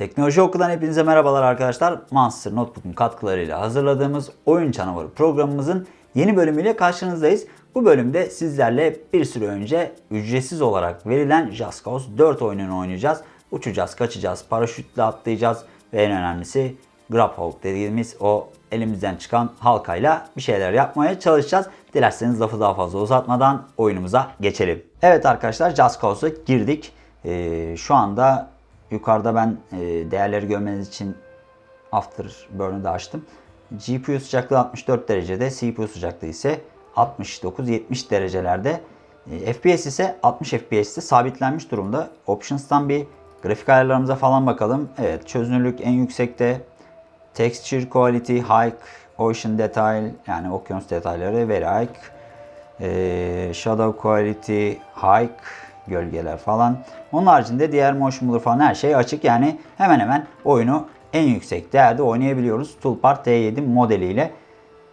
Teknoloji Oku'dan hepinize merhabalar arkadaşlar. Monster Notebook'un katkılarıyla hazırladığımız Oyun Canavarı programımızın yeni bölümüyle karşınızdayız. Bu bölümde sizlerle bir süre önce ücretsiz olarak verilen Just Cause 4 oyununu oynayacağız. Uçacağız, kaçacağız, paraşütle atlayacağız ve en önemlisi Grabhawk dediğimiz o elimizden çıkan halkayla bir şeyler yapmaya çalışacağız. Dilerseniz lafı daha fazla uzatmadan oyunumuza geçelim. Evet arkadaşlar Just Cause'a girdik. Ee, şu anda yukarıda ben e, değerleri görmeniz için Afterburn'u da açtım. GPU sıcaklığı 64 derecede, CPU sıcaklığı ise 69-70 derecelerde. E, FPS ise 60 FPS'te sabitlenmiş durumda. Options'tan bir grafik ayarlarımıza falan bakalım. Evet çözünürlük en yüksekte. Texture Quality High, Ocean Detail yani okyanus detayları very high. E, Shadow Quality High, gölgeler falan. Onun haricinde diğer motion blur falan her şey açık. Yani hemen hemen oyunu en yüksek değerde oynayabiliyoruz. Toolbar T7 modeliyle.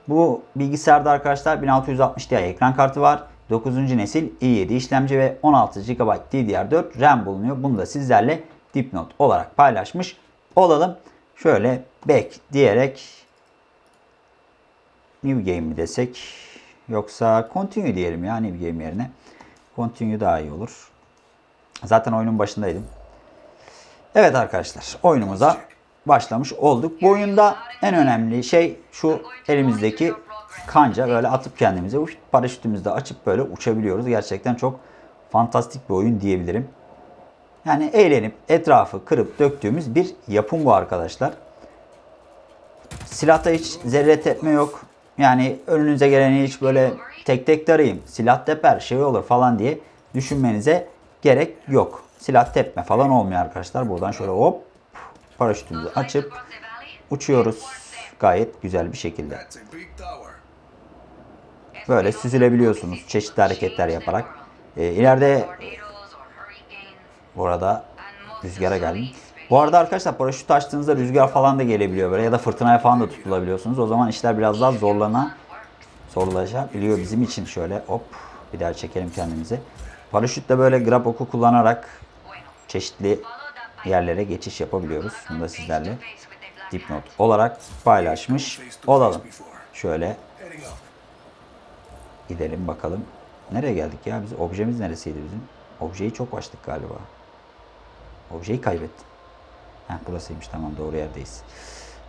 Bu bilgisayarda arkadaşlar 1660 Ti ekran kartı var. 9. nesil i7 işlemci ve 16 GB DDR4 RAM bulunuyor. Bunu da sizlerle dipnot olarak paylaşmış olalım. Şöyle back diyerek new game mi desek yoksa continue diyelim ya new game yerine. Continue daha iyi olur. Zaten oyunun başındaydım. Evet arkadaşlar oyunumuza başlamış olduk. Bu oyunda en önemli şey şu elimizdeki kanca böyle atıp kendimize paraşütümüzü de açıp böyle uçabiliyoruz. Gerçekten çok fantastik bir oyun diyebilirim. Yani eğlenip etrafı kırıp döktüğümüz bir yapım bu arkadaşlar. Silahta hiç zerre tepme yok. Yani önünüze geleni hiç böyle tek tek tarayayım. Silah teper şey olur falan diye düşünmenize gerek yok. Silah tepme falan olmuyor arkadaşlar. Buradan şöyle hop paraşütümüzü açıp uçuyoruz. Gayet güzel bir şekilde. Böyle süzülebiliyorsunuz çeşitli hareketler yaparak. Ee, ileride burada rüzgara geldim. Bu arada arkadaşlar paraşüt açtığınızda rüzgar falan da gelebiliyor böyle ya da fırtınaya falan da tutulabiliyorsunuz. O zaman işler biraz daha zorlana zorlaşabiliyor bizim için şöyle hop bir daha çekelim kendimizi. Paraşütle böyle grab oku kullanarak çeşitli yerlere geçiş yapabiliyoruz. Bunu da sizlerle dipnot olarak paylaşmış olalım. Şöyle gidelim bakalım. Nereye geldik ya? Biz objemiz neresiydi bizim? Objeyi çok açtık galiba. Objeyi kaybettim. Heh, burasıymış tamam doğru yerdeyiz.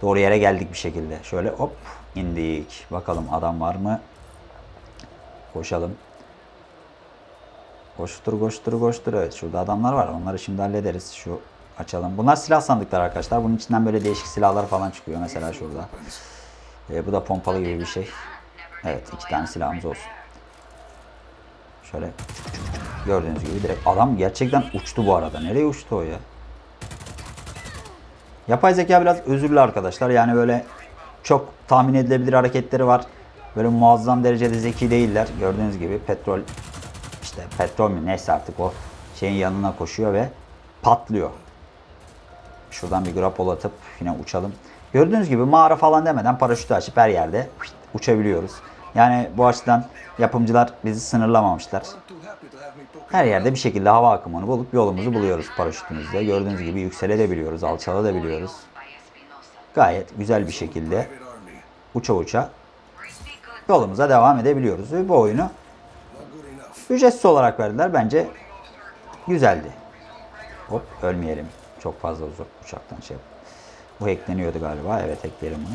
Doğru yere geldik bir şekilde. Şöyle hop indik. Bakalım adam var mı? Koşalım. Koştur koştur koştur. Evet şurada adamlar var. Onları şimdi hallederiz. Şu açalım. Bunlar silah sandıklar arkadaşlar. Bunun içinden böyle değişik silahlar falan çıkıyor. Mesela şurada. Ee, bu da pompalı gibi bir şey. Evet iki tane silahımız olsun. Şöyle gördüğünüz gibi direkt adam gerçekten uçtu bu arada. Nereye uçtu o ya? Yapay zeka biraz özürlü arkadaşlar. Yani böyle çok tahmin edilebilir hareketleri var. Böyle muazzam derecede zeki değiller. Gördüğünüz gibi petrol işte petrol mü neyse artık o şeyin yanına koşuyor ve patlıyor. Şuradan bir grapol atıp yine uçalım. Gördüğünüz gibi mağara falan demeden paraşütü açıp her yerde uçabiliyoruz. Yani bu açıdan yapımcılar bizi sınırlamamışlar. Her yerde bir şekilde hava akımını bulup yolumuzu buluyoruz paraşütümüzle. Gördüğünüz gibi yükselebiliyoruz, alçalabiliyoruz. Gayet güzel bir şekilde uça uça yolumuza devam edebiliyoruz. Ve bu oyunu ücretsiz olarak verdiler. Bence güzeldi. Hop ölmeyelim. Çok fazla uzak uçaktan şey. Bu hackleniyordu galiba. Evet hackleyelim bunu.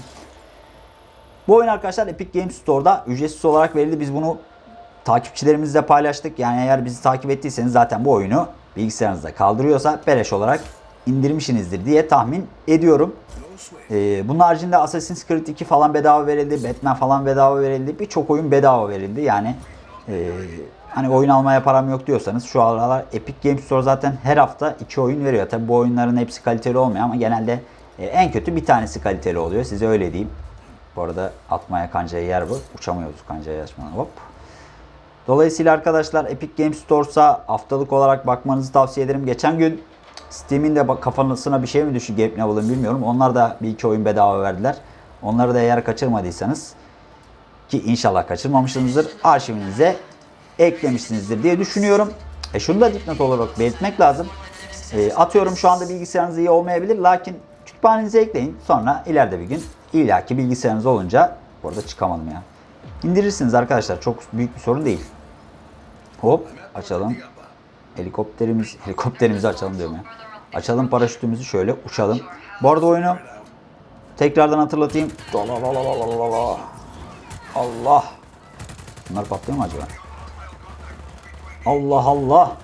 Bu oyun arkadaşlar Epic Games Store'da ücretsiz olarak verildi. Biz bunu takipçilerimizle paylaştık. Yani eğer bizi takip ettiyseniz zaten bu oyunu bilgisayarınızda kaldırıyorsa beleş olarak indirmişsinizdir diye tahmin ediyorum. Ee, bunun haricinde Assassin's Creed 2 falan bedava verildi. Batman falan bedava verildi. Birçok oyun bedava verildi. Yani e, hani oyun almaya param yok diyorsanız şu aralar Epic Games Store zaten her hafta iki oyun veriyor. Tabi bu oyunların hepsi kaliteli olmuyor ama genelde e, en kötü bir tanesi kaliteli oluyor. Size öyle diyeyim. Bu arada atmaya kancaya yer bu. Uçamıyoruz kancayı açmadan. Hop. Dolayısıyla arkadaşlar Epic Games Store'sa haftalık olarak bakmanızı tavsiye ederim. Geçen gün Steam'in de kafasına bir şey mi düştü Gabe Newell'ın bilmiyorum. Onlar da bir iki oyun bedava verdiler. Onları da eğer kaçırmadıysanız ki inşallah kaçırmamışsınızdır arşivinize eklemişsinizdir diye düşünüyorum. E şunu da dipnot olarak belirtmek lazım. E, atıyorum şu anda bilgisayarınız iyi olmayabilir. Lakin kütüphanenize ekleyin. Sonra ileride bir gün illaki bilgisayarınız olunca bu arada çıkamadım ya. İndirirsiniz arkadaşlar. Çok büyük bir sorun değil. Hop açalım. Helikopterimiz, helikopterimizi açalım diyorum ya. Açalım paraşütümüzü şöyle uçalım. Bu arada oyunu tekrardan hatırlatayım. Allah. Bunlar patlıyor mu acaba? Allah Allah.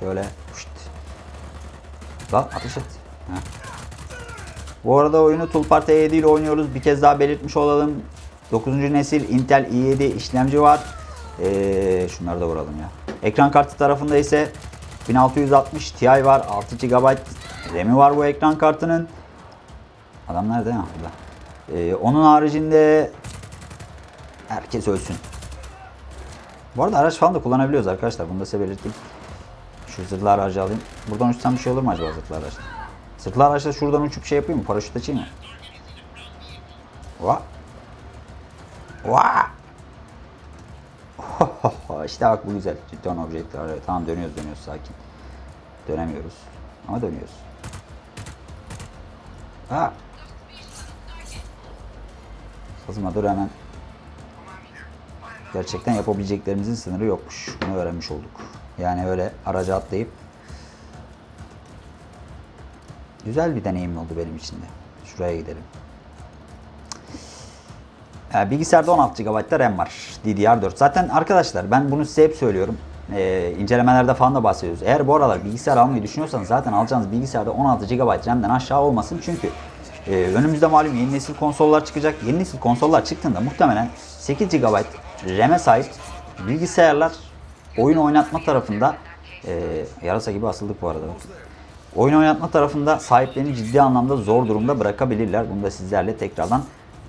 Şöyle. Şşt. Lan ateş et. Heh. Bu arada oyunu Tulpar T7 ile oynuyoruz. Bir kez daha belirtmiş olalım. 9. nesil Intel i7 işlemci var. Ee, şunları da vuralım ya. Ekran kartı tarafında ise 1660 Ti var. 6 GB RAM'i var bu ekran kartının. Adam nerede? Ha, burada. Ee, onun haricinde herkes ölsün. Bu arada araç falan da kullanabiliyoruz arkadaşlar. Bunu da size belirteyim. Şu zırhlı aracı alayım. Buradan uçsam bir şey olur mu acaba zırhlı araçta? Zırhlı araçta şuradan uçup şey yapayım mı? Paraşüt açayım mı? Va. Va. işte bak bu güzel. Cidden objektif. Evet, tamam dönüyoruz dönüyoruz sakin. Dönemiyoruz. Ama dönüyoruz. Ha. Kızma dur hemen. Gerçekten yapabileceklerimizin sınırı yokmuş. Bunu öğrenmiş olduk. Yani öyle araca atlayıp güzel bir deneyim oldu benim için de. Şuraya gidelim. Ee, bilgisayarda 16 GB RAM var. DDR4. Zaten arkadaşlar ben bunu size hep söylüyorum. Ee, incelemelerde falan da bahsediyoruz. Eğer bu aralar bilgisayar almayı düşünüyorsanız zaten alacağınız bilgisayarda 16 GB RAM'den aşağı olmasın. Çünkü e, önümüzde malum yeni nesil konsollar çıkacak. Yeni nesil konsollar çıktığında muhtemelen 8 GB RAM'e sahip bilgisayarlar oyun oynatma tarafında e, yarasa gibi asıldık bu arada. Oyun oynatma tarafında sahiplerini ciddi anlamda zor durumda bırakabilirler. Bunu da sizlerle tekrardan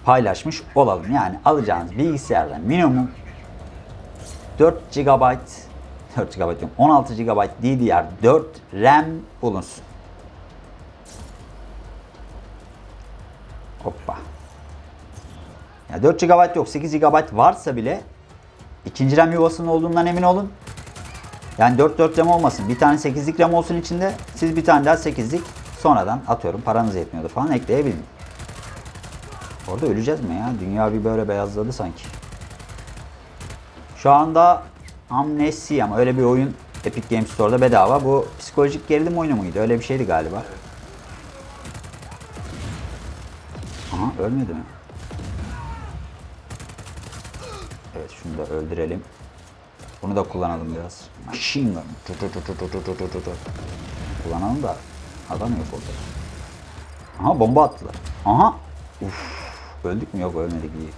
paylaşmış olalım. Yani alacağınız bilgisayarda minimum 4 GB 4 GB diyorum 16 GB DDR4 RAM bulunsun. Hoppa. Ya 4 GB yok 8 GB varsa bile ikinci RAM yuvasının olduğundan emin olun. Yani 4 4 RAM olmasın. Bir tane 8'lik RAM olsun içinde. Siz bir tane daha 8'lik sonradan atıyorum paranız yetmiyordu falan ekleyebilin. Orada öleceğiz mi ya? Dünya bir böyle beyazladı sanki. Şu anda Amnesia ama öyle bir oyun Epic Games Store'da bedava. Bu psikolojik gerilim oyunu muydu? Öyle bir şeydi galiba. Aha ölmedi mi? Evet şunu da öldürelim. Bunu da kullanalım biraz. Machine gun. Tu tu tu tu tu tu tu tu tu. Kullanalım da adam yok orada. Aha bomba attılar. Aha. Uf. Öldük mü? Yok ölmedik iyi.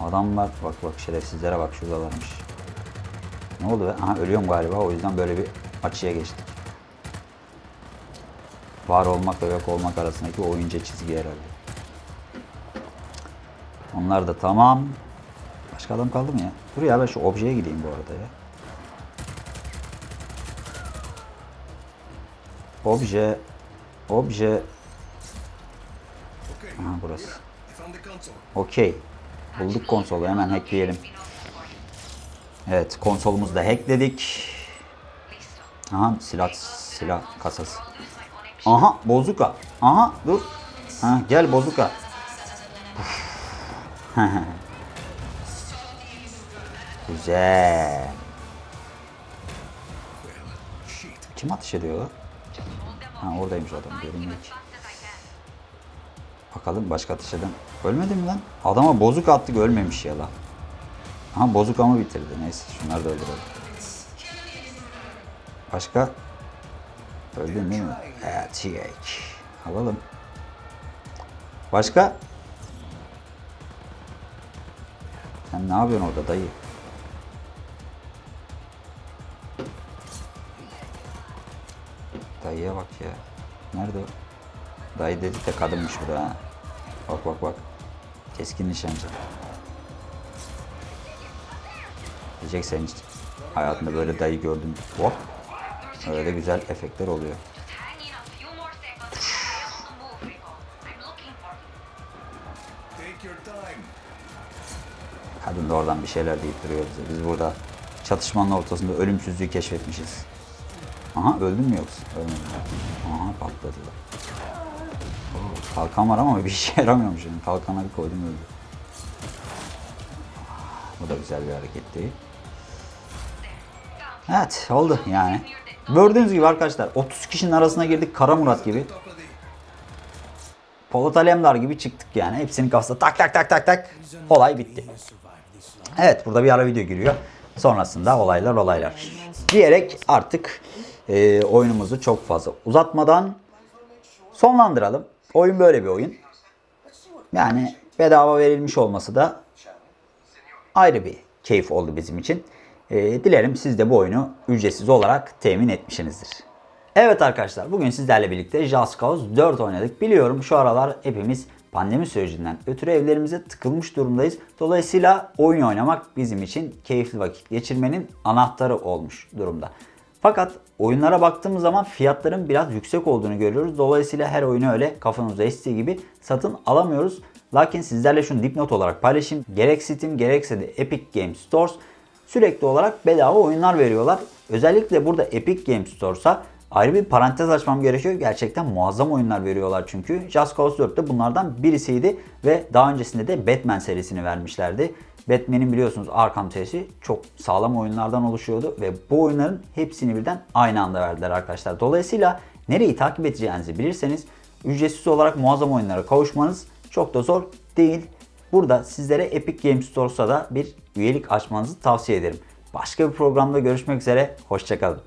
Adamlar bak bak şerefsizlere bak şuradalarmış. Ne oldu be? Aha ölüyorum galiba o yüzden böyle bir açıya geçtik. Var olmak ve yok olmak arasındaki oyunca çizgi herhalde. Onlar da tamam. Başka adam kaldı mı ya? Dur ya ben şu objeye gideyim bu arada ya. Obje. Obje. Aha burası. Okey. Bulduk konsolu hemen hackleyelim. Evet konsolumuzu da hackledik. Aha silah silah kasası. Aha bozuka. Aha dur. Ha, gel bozuka. Güzel. Kim ateş ediyor? Ha oradaymış adam görünmüyor. Bakalım başka ateş eden. Ölmedi mi lan? Adama bozuk attık ölmemiş ya lan. Aha bozuk ama bitirdi. Neyse şunları da öldürelim. Başka? Öldün değil mi? Evet yek. Alalım. Başka? Sen ne yapıyorsun orada dayı? Dayıya bak ya. Nerede o? Dayı dedik de kadınmış bu da ha. Bak bak bak. Keskin nişancı. Diyecek sen hiç hayatında böyle dayı gördün. Hop. Öyle güzel efektler oluyor. Kadın da oradan bir şeyler deyip duruyor bize. Biz burada çatışmanın ortasında ölümsüzlüğü keşfetmişiz. Aha öldün mü yoksa? Ölmedim. Aha patladı. Oo, Kalkan var ama bir işe yaramıyormuş. Yani. Kalkana bir koydum öldü. Bu da güzel bir hareketti. Evet oldu yani. Gördüğünüz gibi arkadaşlar 30 kişinin arasına girdik Kara Murat gibi. Polat Alemdar gibi çıktık yani. Hepsinin kafasına tak tak tak tak tak. Olay bitti. Evet burada bir ara video giriyor. Sonrasında olaylar olaylar. Diyerek artık e, oyunumuzu çok fazla uzatmadan sonlandıralım. Oyun böyle bir oyun. Yani bedava verilmiş olması da ayrı bir keyif oldu bizim için. E, dilerim siz de bu oyunu ücretsiz olarak temin etmişsinizdir. Evet arkadaşlar bugün sizlerle birlikte Just Cause 4 oynadık. Biliyorum şu aralar hepimiz pandemi sürecinden ötürü evlerimize tıkılmış durumdayız. Dolayısıyla oyun oynamak bizim için keyifli vakit geçirmenin anahtarı olmuş durumda. Fakat oyunlara baktığımız zaman fiyatların biraz yüksek olduğunu görüyoruz. Dolayısıyla her oyunu öyle kafanızda estiği gibi satın alamıyoruz. Lakin sizlerle şunu dipnot olarak paylaşayım. Gerek Steam gerekse de Epic Games Stores sürekli olarak bedava oyunlar veriyorlar. Özellikle burada Epic Games Stores'a ayrı bir parantez açmam gerekiyor. Gerçekten muazzam oyunlar veriyorlar çünkü. Just Cause 4 de bunlardan birisiydi ve daha öncesinde de Batman serisini vermişlerdi. Batman'in biliyorsunuz Arkham serisi çok sağlam oyunlardan oluşuyordu ve bu oyunların hepsini birden aynı anda verdiler arkadaşlar. Dolayısıyla nereyi takip edeceğinizi bilirseniz ücretsiz olarak muazzam oyunlara kavuşmanız çok da zor değil. Burada sizlere Epic Games Store'sa da bir üyelik açmanızı tavsiye ederim. Başka bir programda görüşmek üzere, hoşçakalın.